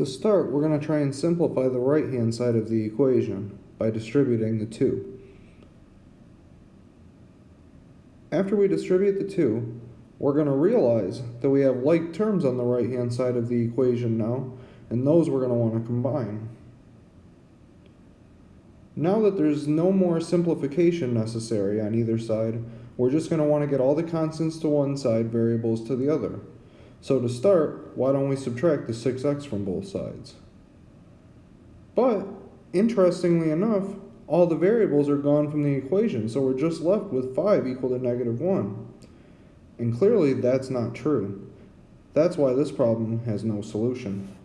To start, we're going to try and simplify the right-hand side of the equation by distributing the 2. After we distribute the 2, we're going to realize that we have like terms on the right-hand side of the equation now, and those we're going to want to combine. Now that there's no more simplification necessary on either side, we're just going to want to get all the constants to one side, variables to the other. So to start, why don't we subtract the 6x from both sides? But, interestingly enough, all the variables are gone from the equation, so we're just left with 5 equal to negative 1. And clearly that's not true. That's why this problem has no solution.